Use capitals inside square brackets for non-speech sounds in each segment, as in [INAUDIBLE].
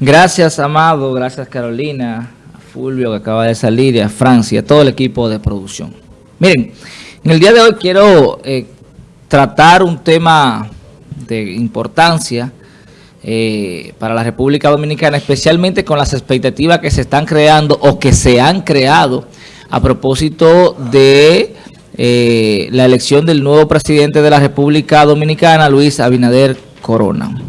Gracias, Amado. Gracias, Carolina. Fulvio, que acaba de salir, y a Francia, a todo el equipo de producción. Miren, en el día de hoy quiero eh, tratar un tema de importancia eh, para la República Dominicana, especialmente con las expectativas que se están creando o que se han creado a propósito de eh, la elección del nuevo presidente de la República Dominicana, Luis Abinader Corona.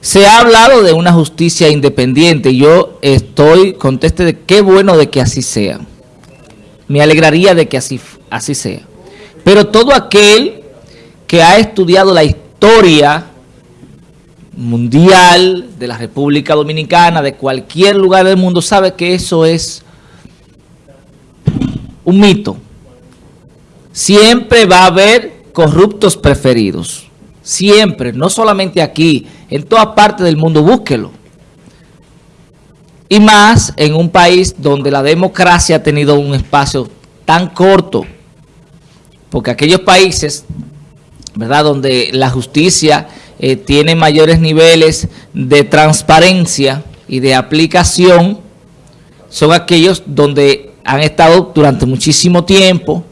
Se ha hablado de una justicia independiente yo estoy conteste de qué bueno de que así sea. Me alegraría de que así, así sea. Pero todo aquel que ha estudiado la historia mundial de la República Dominicana, de cualquier lugar del mundo, sabe que eso es un mito. Siempre va a haber corruptos preferidos. Siempre, no solamente aquí, en toda parte del mundo, búsquelo. Y más en un país donde la democracia ha tenido un espacio tan corto. Porque aquellos países, ¿verdad?, donde la justicia eh, tiene mayores niveles de transparencia y de aplicación, son aquellos donde han estado durante muchísimo tiempo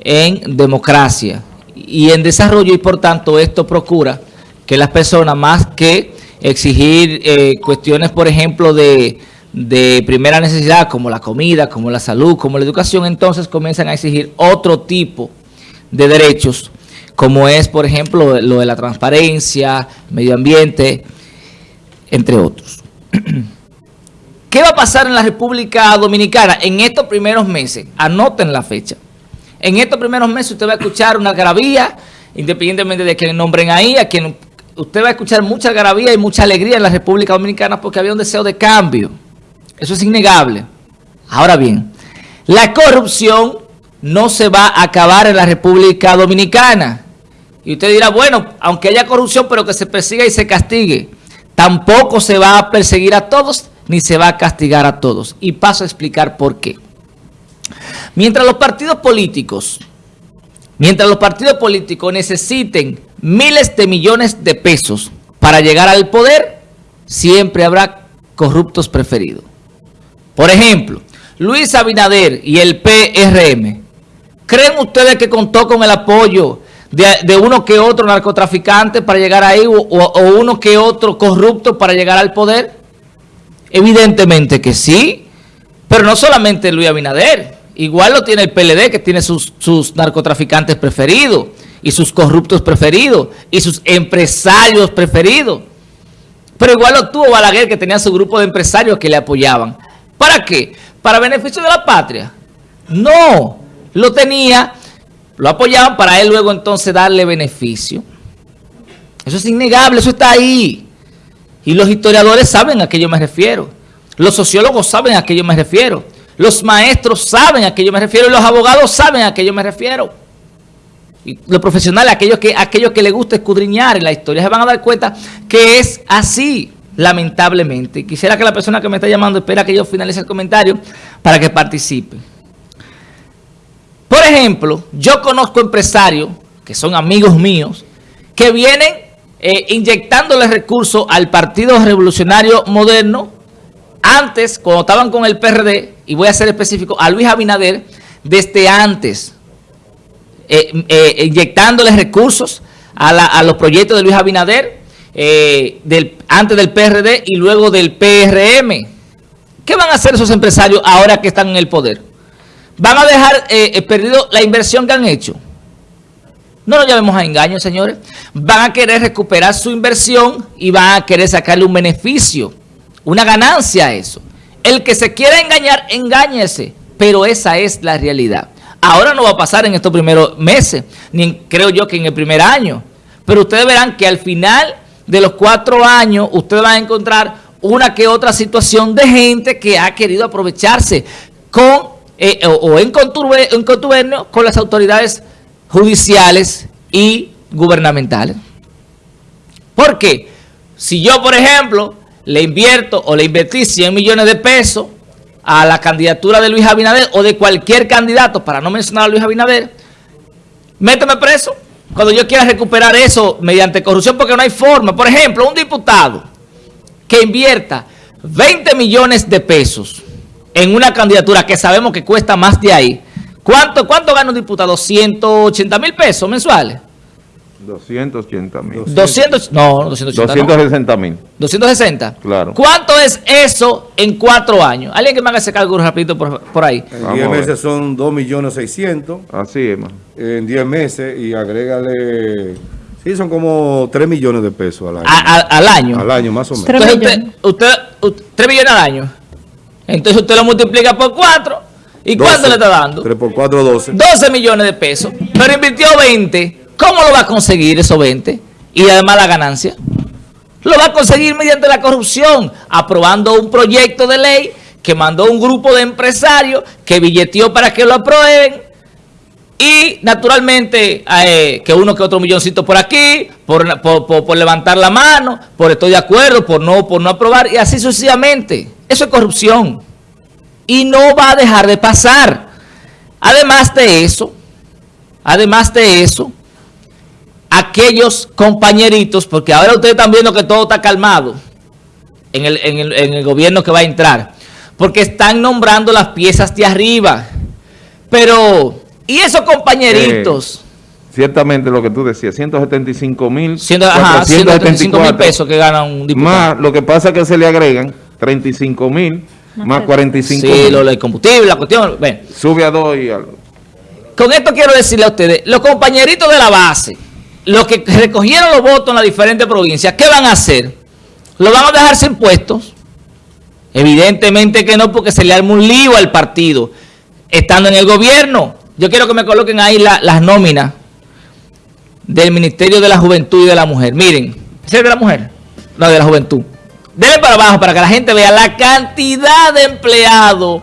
en democracia y en desarrollo y por tanto esto procura que las personas más que exigir eh, cuestiones, por ejemplo, de, de primera necesidad como la comida, como la salud, como la educación, entonces comienzan a exigir otro tipo de derechos, como es, por ejemplo, lo de la transparencia, medio ambiente, entre otros. [CLEARS THROAT] ¿Qué va a pasar en la República Dominicana en estos primeros meses? Anoten la fecha. En estos primeros meses usted va a escuchar una algarabía, independientemente de que nombren ahí, a quien usted va a escuchar mucha algarabía y mucha alegría en la República Dominicana porque había un deseo de cambio. Eso es innegable. Ahora bien, la corrupción no se va a acabar en la República Dominicana. Y usted dirá, bueno, aunque haya corrupción, pero que se persiga y se castigue. Tampoco se va a perseguir a todos, ni se va a castigar a todos. Y paso a explicar por qué. Mientras los partidos políticos, mientras los partidos políticos necesiten miles de millones de pesos para llegar al poder, siempre habrá corruptos preferidos. Por ejemplo, Luis Abinader y el PRM, ¿creen ustedes que contó con el apoyo de, uno que otro narcotraficante para llegar ahí o, o uno que otro corrupto para llegar al poder? Evidentemente que sí, pero no solamente Luis Abinader. Igual lo tiene el PLD, que tiene sus, narcotraficantes preferidos, y sus corruptos preferidos, y sus empresarios preferidos. Pero igual lo tuvo Balaguer, que tenía su grupo de empresarios que le apoyaban. ¿Para qué? ¿Para beneficio de la patria? No, lo tenía, lo apoyaban para él luego entonces darle beneficio. Eso es innegable, eso está ahí. Y los historiadores saben a qué yo me refiero. Los sociólogos saben a qué yo me refiero. Los maestros saben a qué yo me refiero y los abogados saben a qué yo me refiero. Y los profesionales, aquellos que, aquellos que les gusta escudriñar en la historia, se van a dar cuenta que es así, lamentablemente. Quisiera que la persona que me está llamando espera que yo finalice el comentario para que participe. Por ejemplo, yo conozco empresarios, que son amigos míos, que vienen eh, inyectándole recursos al Partido Revolucionario Moderno antes, cuando estaban con el PRD, y voy a ser específico, a Luis Abinader, desde antes, eh, eh, inyectándole recursos a, los proyectos de Luis Abinader, eh, antes del PRD y luego del PRM. ¿Qué van a hacer esos empresarios ahora que están en el poder? ¿Van a dejar perdido la inversión que han hecho? No nos llamemos a engaño, señores. Van a querer recuperar su inversión y van a querer sacarle un beneficio una ganancia a eso. El que se quiera engañar, engáñese, pero esa es la realidad. Ahora no va a pasar en estos primeros meses, ni creo yo que en el primer año, pero ustedes verán que al final de los cuatro años, ustedes van a encontrar una que otra situación de gente que ha querido aprovecharse con eh, o, en, en contubernio con las autoridades judiciales y gubernamentales. ¿Por qué? Si yo, por ejemplo, le invierto o le invertí 100 millones de pesos a la candidatura de Luis Abinader o de cualquier candidato, para no mencionar a Luis Abinader, méteme preso cuando yo quiera recuperar eso mediante corrupción, porque no hay forma. Por ejemplo, un diputado que invierta 20 millones de pesos en una candidatura que sabemos que cuesta más de ahí, ¿cuánto, cuánto gana un diputado? ¿180 mil pesos mensuales? 280 mil. 200, no, 280 260 mil. 260. Claro. ¿Cuánto es eso en cuatro años? Alguien que me haga ese cálculo rapidito por, por ahí. En Vamos 10 a ver. meses son 2 millones 600. Así es, man. En 10 meses y agrégale... Sí, son como 3 millones de pesos al año. A- a- al año. Al año, más o menos. Tres Entonces usted, millones. usted, usted- 3 millones al año. Entonces usted lo multiplica por 4. ¿Y cuánto 12. le está dando? 3 por 4, 12. 12 millones de pesos. Pero invirtió 20. ¿Cómo lo va a conseguir esos 20? Y además la ganancia. Lo va a conseguir mediante la corrupción, aprobando un proyecto de ley que mandó un grupo de empresarios que billeteó para que lo aprueben. Y naturalmente eh, que uno que otro milloncito por aquí, por, por- por- levantar la mano, por estoy de acuerdo, por no, por no aprobar, y así sucesivamente. Eso es corrupción. Y no va a dejar de pasar. Además de eso, además de eso, aquellos compañeritos, porque ahora ustedes están viendo que todo está calmado en el, en el- en el gobierno que va a entrar, porque están nombrando las piezas de arriba. Pero, ¿y esos compañeritos? Ciertamente lo que tú decías, 175 mil. Siendo, ajá, 135 mil pesos que gana un diputado. Más, lo que pasa es que se le agregan 35 mil, más 45 Sí, mil. lo del combustible, la cuestión. Bueno, Sube a 2 y algo. Con esto quiero decirle a ustedes, los compañeritos de la base, los que recogieron los votos en las diferentes provincias, ¿qué van a hacer? ¿Lo van a dejar sin puestos? Evidentemente que no, porque se le arma un lío al partido, estando en el gobierno. Yo quiero que me coloquen ahí la- las nóminas del Ministerio de la Juventud y de la Mujer. Miren, ¿ese es de la mujer? No, de la juventud. Denle para abajo para que la gente vea la cantidad de empleados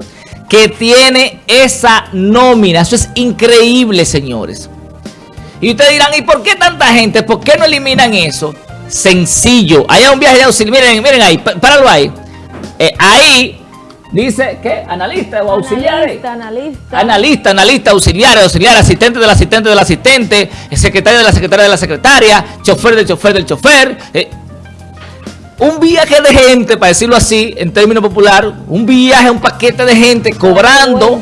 que tiene esa nómina. Eso es increíble, señores. Y ustedes dirán, ¿y por qué tanta gente? ¿Por qué no eliminan eso? Sencillo. Allá un viaje de auxilio. Miren, miren ahí, pá- páralo ahí. Eh, ahí dice, ¿qué? Analista o. Analista, analista. Analista, analista, auxiliar, auxiliar, asistente del asistente del asistente, secretario de la secretaria de la secretaria, chofer del chofer del chofer. eh, un viaje de gente, para decirlo así, en términos popular, un viaje, un paquete de gente cobrando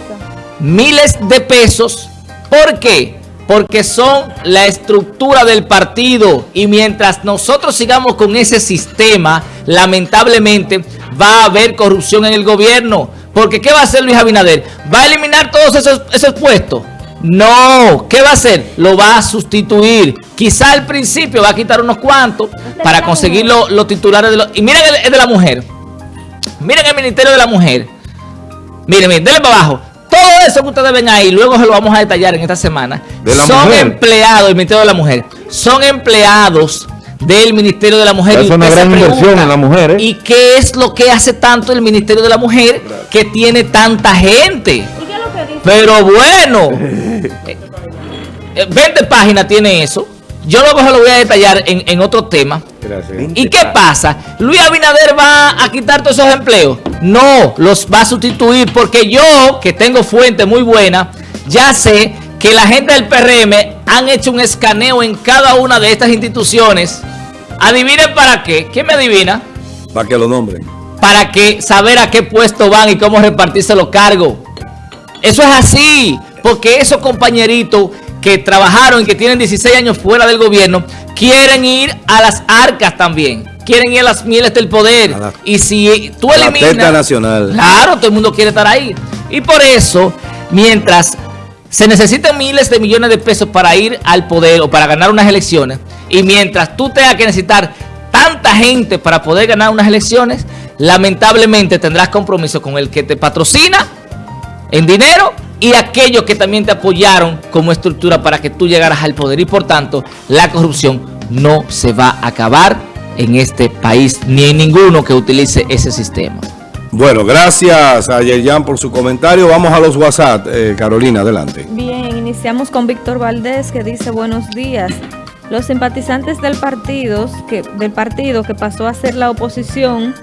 miles de pesos. ¿Por qué? Porque son la estructura del partido y mientras nosotros sigamos con ese sistema, lamentablemente va a haber corrupción en el gobierno. Porque ¿qué va a hacer Luis Abinader? ¿Va a eliminar todos esos, esos puestos? No, ¿qué va a hacer? Lo va a sustituir. Quizá al principio va a quitar unos cuantos para conseguir los, los titulares de los... Y miren el de la mujer. Miren el Ministerio de la Mujer. Miren, miren, denle para abajo. Todo eso que ustedes ven ahí, luego se lo vamos a detallar en esta semana. De la son mujer. empleados del Ministerio de la Mujer. Son empleados del Ministerio de la Mujer. Es Y una gran inversión en las mujeres. ¿Y qué es lo que hace tanto el Ministerio de la Mujer que tiene tanta gente? ¿Y qué es lo que dice? Pero bueno, [LAUGHS] eh, eh, 20 páginas tiene eso. Yo luego se lo voy a detallar en, en otro tema. Gracias. ¿Y qué pasa? ¿Luis Abinader va a quitar todos esos empleos? No, los va a sustituir porque yo, que tengo fuente muy buena, ya sé que la gente del PRM han hecho un escaneo en cada una de estas instituciones. Adivinen para qué. ¿Quién me adivina? Para que lo nombren. Para que saber a qué puesto van y cómo repartirse los cargos. Eso es así, porque esos compañeritos que trabajaron y que tienen 16 años fuera del gobierno, quieren ir a las arcas también. Quieren ir a las mieles del poder. La- y si tú la eliminas... teta nacional. Claro, todo el mundo quiere estar ahí. Y por eso, mientras se necesitan miles de millones de pesos para ir al poder o para ganar unas elecciones, y mientras tú tengas que necesitar tanta gente para poder ganar unas elecciones, lamentablemente tendrás compromiso con el que te patrocina en dinero y aquellos que también te apoyaron como estructura para que tú llegaras al poder. Y por tanto, la corrupción no se va a acabar en este país, ni en ninguno que utilice ese sistema. Bueno, gracias a Yerjan por su comentario. Vamos a los WhatsApp. Eh, Carolina, adelante. Bien, iniciamos con Víctor Valdés que dice buenos días. Los simpatizantes del partido, que, del partido que pasó a ser la oposición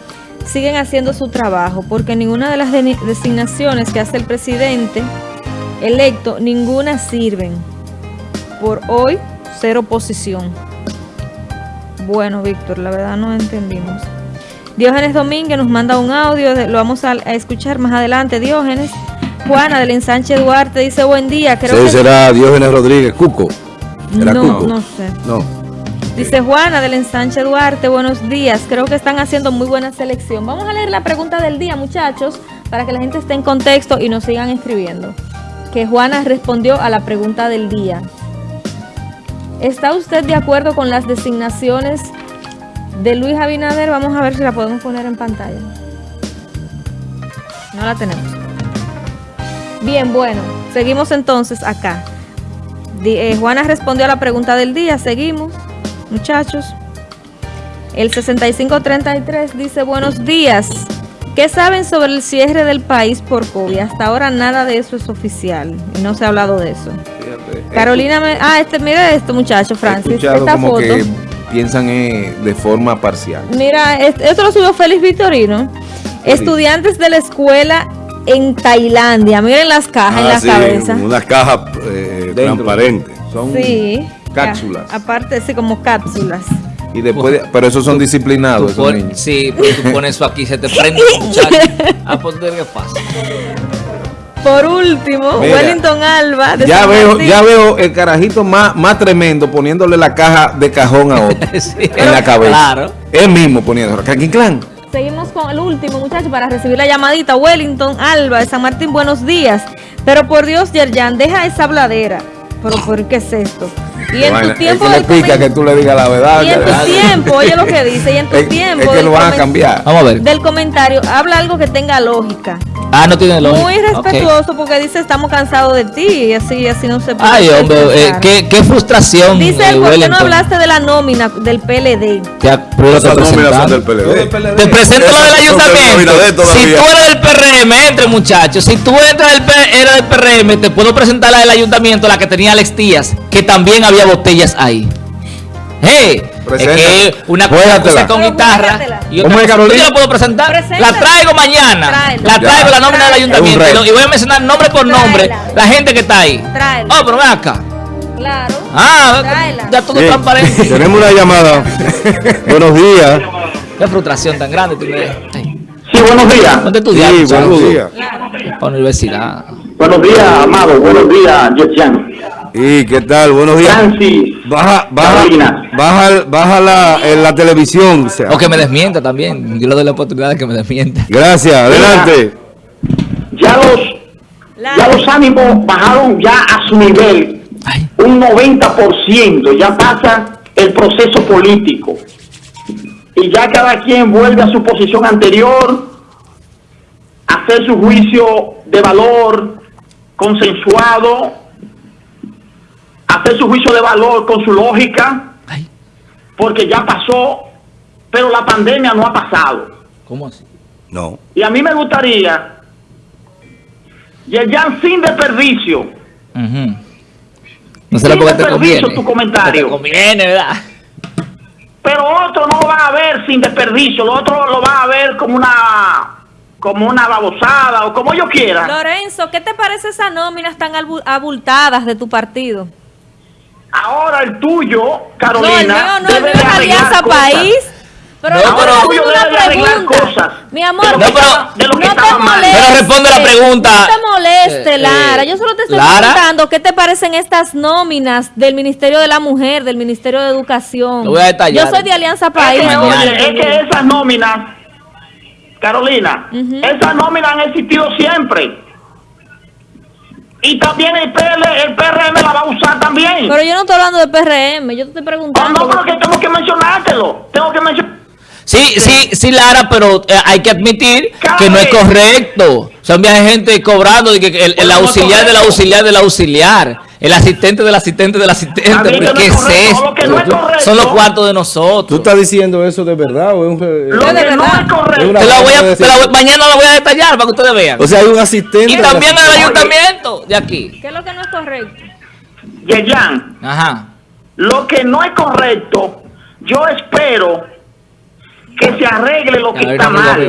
siguen haciendo su trabajo porque ninguna de las de- designaciones que hace el presidente electo, ninguna sirven. Por hoy, cero oposición. Bueno, Víctor, la verdad no entendimos. Diógenes Domínguez nos manda un audio, lo vamos a, a escuchar más adelante. Diógenes. Juana del ensanche Duarte dice buen día. Creo Sí, que será Diógenes Rodríguez, Cuco. ¿Era no, Cuco? no sé. No. Dice Juana del ensanche Duarte, buenos días. Creo que están haciendo muy buena selección. Vamos a leer la pregunta del día, muchachos, para que la gente esté en contexto y nos sigan escribiendo. Que Juana respondió a la pregunta del día. ¿Está usted de acuerdo con las designaciones de Luis Abinader? Vamos a ver si la podemos poner en pantalla. No la tenemos. Bien, bueno, seguimos entonces acá. Eh, Juana respondió a la pregunta del día. Seguimos, muchachos. El 6533 dice, buenos días. ¿Qué saben sobre el cierre del país por COVID? Hasta ahora nada de eso es oficial. Y no se ha hablado de eso. Fíjate, Carolina, me- ah, este, mira esto, muchacho, Francis. escuchado Esta como foto. que piensan eh, de forma parcial. Mira, est- esto lo subió Félix Victorino. Estudiantes de la escuela en Tailandia. Miren las cajas en Ah, la sí, cabeza. Unas cajas eh, transparentes. Son Sí. cápsulas. Ya, Aparte, sí, como cápsulas. Y después, de- pero esos son Tú disciplinados, esos pon- niños. sí, pero tú pones eso aquí, se te prende muchacho. Ah, pues qué pasa. Por último, Mira, Wellington Alba. de Ya San veo, Martín. ya veo el carajito más, más tremendo poniéndole la caja de cajón a otro [LAUGHS] Sí, en la cabeza. Claro. Él mismo poniendo. Clan, clan. Seguimos con el último, muchachos, para recibir la llamadita. Wellington Alba de San Martín, buenos días. Pero por Dios, Yerjan, deja esa habladera. Pero ¿por qué es esto? Y en tu tiempo es que le pica que tú le digas la verdad. Y en tu tiempo, oye lo que dice, y en tu Es- tiempo es que lo van a cambiar. Vamos a ver. del comentario, habla algo que tenga lógica. Ah, no tiene lógica. Muy respetuoso porque dice estamos cansados de ti y así, así no se puede. Ay, hombre, eh, qué, qué frustración. Dice, eh, ¿por qué no Wellington. hablaste de la nómina del PLD? Ya, pero Esas te nóminas son del presentaron. PLD. Te presento lo del ayuntamiento. Si tú eres del PRM, entre muchachos. Si tú eres del, eres del PRM, te puedo presentar la del ayuntamiento, la que tenía Alex Díaz, que también había botellas ahí. Hey, es que una cosa con guitarra y ¿Cómo otra es, cosa- Carolina? ¿Yo la puedo presentar? Preséntala. La traigo mañana. Tráela. La traigo Ya. la nómina del ayuntamiento y, lo- y voy a mencionar nombre por nombre Tráela. la gente que está ahí. Tráela. Oh, pero ven acá. Claro. Ah, Tráela. ya todo Bien, transparente. [LAUGHS] Tenemos una llamada. [LAUGHS] Buenos días. Qué frustración tan grande. Ay, Sí, buenos días. ¿Dónde estudiar? Sí, buenos días. Para la universidad. Buenos días, Amado. Buenos días, Yetian. ¿Y qué tal? Buenos días. Francis. Baja, baja, baja, baja la, en la televisión. o sea. O que me desmienta también. Yo le doy la oportunidad de que me desmienta. Gracias, adelante. Ya los, ya los ánimos bajaron ya a su nivel, Ay, un 90%. Ya pasa el proceso político. Y ya cada quien vuelve a su posición anterior, a hacer su juicio de valor consensuado, hacer su juicio de valor con su lógica. ay, porque ya pasó, pero la pandemia no ha pasado. ¿cómo así? No. Y a mí me gustaría, Yerjan, sin desperdicio, Ujú. No será Sí, porque te desperdicio conviene. tu comentario. Te conviene, ¿verdad? pero otro no lo va a ver sin desperdicio, lo otro lo va a ver como una como una babosada o como yo quiera. Lorenzo, ¿qué te parece esas nóminas tan abultadas de tu partido? Ahora el tuyo, no, el Carolina, mío no, el mío es Alianza cosas. País. Pero No, pero- te debe de una arreglar pregunta. cosas. Mi amor, De lo que no, estaba- de lo que te estaba mal. molestes. Pero responde la pregunta. No te moleste, Eh, Lara. eh, Yo solo te estoy Lara. preguntando qué te parecen estas nóminas del Ministerio de la Mujer, del Ministerio de Educación. Lo voy a detallar. Yo soy de Alianza Es País. que, oye, es que esas nóminas, Carolina, esas nóminas han existido siempre. Y también el, PL, el PRM la va a usar también. Pero yo no estoy hablando de PRM, yo te estoy Oh, preguntando. no, pero que tengo que mencionártelo. Tengo que mencionar. Sí, sí, sí, Lara, pero eh, hay que admitir Cada que no es correcto. Son viajes gente cobrando, y que el, el auxiliar del auxiliar del auxiliar, el asistente del asistente del asistente. Que ¿Qué no es es lo no. Son los cuartos de ¿Tú nosotros. estás diciendo eso de verdad o es un... Lo de que no verdad. es correcto. Es una- Te la voy a- te la voy- mañana la voy a detallar para que ustedes vean. O sea, hay un asistente. y también el ayuntamiento de aquí. ¿Qué es lo que no es correcto? Yeyan, Ajá. lo que no es correcto, yo espero que se arregle lo que está mal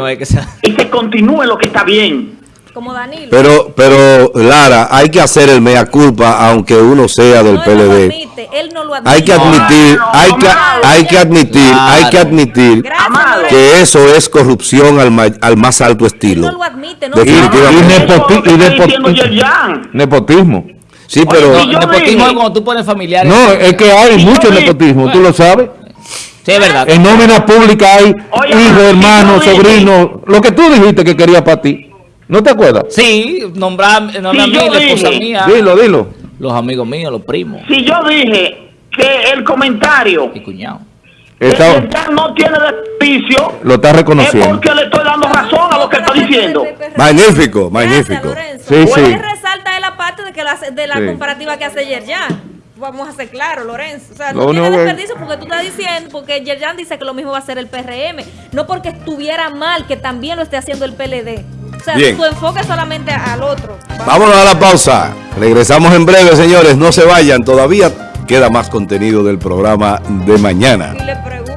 y se continúe lo que está bien. Como Danilo. Pero, pero Lara, hay que hacer el mea culpa aunque uno sea del no, él no lo PLD. admite, él no lo admite. Hay que admitir, no, hay que, Amado. hay que admitir, hay que admitir Gracias, que eso es corrupción al, ma- al más alto Él estilo. no lo admite, no. Y. Nepotismo. Sí, pero Oye, nepotismo es cuando tú pones familiares. No, es que hay mucho vi- nepotismo, tú lo sabes. Sí, es verdad. En nómina pública hay hijos, hermanos, sobrinos. Lo que tú dijiste que quería para ti. ¿No te acuerdas? Sí, nombrar, nombrar a Sí, mí, yo la esposa dije. mía, Dilo, dilo. los amigos míos, los primos Si yo dije que el comentario y cuñados. de Está- Yerjan no tiene desperdicio, lo está es reconociendo. porque le estoy dando razón a lo que está diciendo. Magnífico, Gracias, magnífico. Lorenzo. Sí, Pues sí. él resalta de la parte de que la, de la Sí. comparativa que hace Yerjan. Vamos a ser claros, Lorenzo. O sea, no tiene desperdicio porque tú estás diciendo, porque Yerjan dice que lo mismo va a hacer el PRM. No porque estuviera mal que también lo esté haciendo el PLD. O sea, Bien. su enfoque es solamente al otro. Vámonos a la pausa. Regresamos en breve, señores. No se vayan. Todavía queda más contenido del programa de mañana. Y le pregunto-